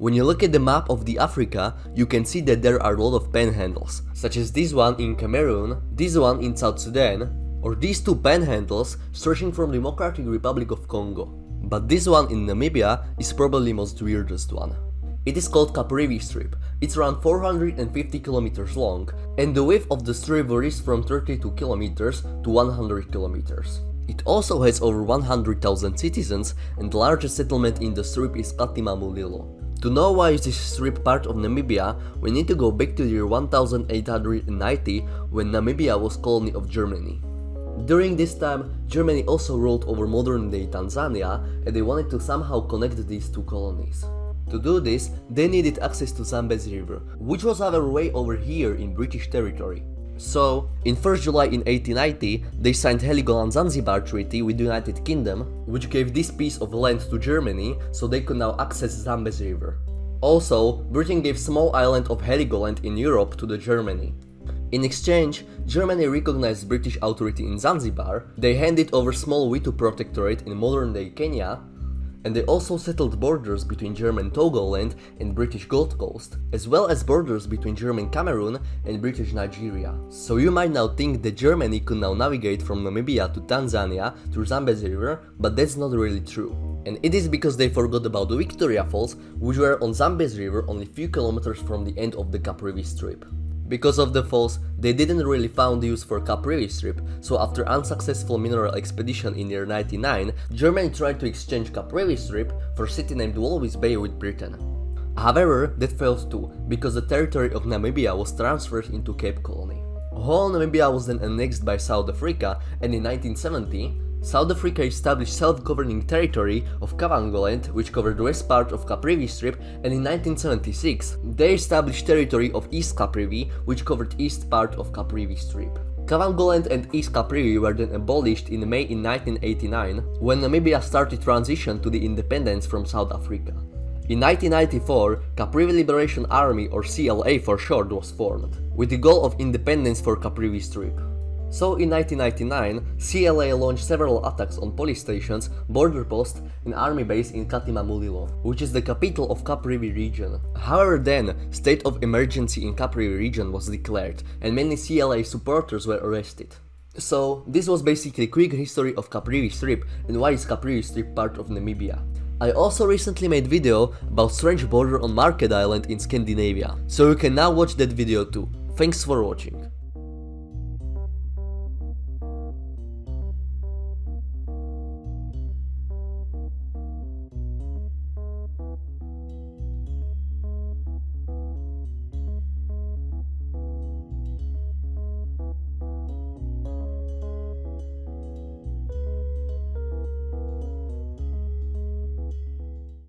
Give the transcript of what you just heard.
When you look at the map of the Africa, you can see that there are a lot of panhandles, such as this one in Cameroon, this one in South Sudan, or these two panhandles stretching from Democratic Republic of Congo. But this one in Namibia is probably most weirdest one. It is called Caprivi Strip. It's around 450 kilometers long, and the width of the strip varies from 32 kilometers to 100 kilometers. It also has over 100,000 citizens, and the largest settlement in the strip is Katima Mulilo. To know why is this strip part of Namibia, we need to go back to the year 1890 when Namibia was colony of Germany. During this time, Germany also ruled over modern-day Tanzania and they wanted to somehow connect these two colonies. To do this, they needed access to Zambezi River, which was our way over here in British territory. So, in 1st July in 1890, they signed Heligoland-Zanzibar Treaty with the United Kingdom, which gave this piece of land to Germany so they could now access Zambezi River. Also, Britain gave small island of Heligoland in Europe to the Germany. In exchange, Germany recognized British authority in Zanzibar, they handed over small Witu Protectorate in modern-day Kenya, and they also settled borders between German Togoland and British Gold Coast, as well as borders between German Cameroon and British Nigeria. So you might now think that Germany could now navigate from Namibia to Tanzania through Zambezi River, but that's not really true. And it is because they forgot about the Victoria Falls, which were on Zambezi River only few kilometers from the end of the Caprivi Strip. Because of the falls, they didn't really found use for Caprivi strip, so after unsuccessful mineral expedition in year 99, Germany tried to exchange Caprivi strip for city named Walvis Bay with Britain. However, that failed too, because the territory of Namibia was transferred into Cape Colony. Whole Namibia was then annexed by South Africa and in 1970, South Africa established self-governing territory of Kavangoland, which covered the west part of Caprivi Strip, and in 1976, they established territory of East Caprivi, which covered east part of Caprivi Strip. Kavangoland and East Caprivi were then abolished in May in 1989, when Namibia started transition to the independence from South Africa. In 1994, Caprivi Liberation Army or CLA for short was formed, with the goal of independence for Caprivi Strip. So in 1999, CLA launched several attacks on police stations, border posts and army base in Katima Mulilo, which is the capital of Caprivi region. However then, state of emergency in Caprivi region was declared and many CLA supporters were arrested. So this was basically quick history of Caprivi Strip and why is Caprivi Strip part of Namibia. I also recently made video about strange border on Märket Island in Scandinavia, so you can now watch that video too. Thanks for watching.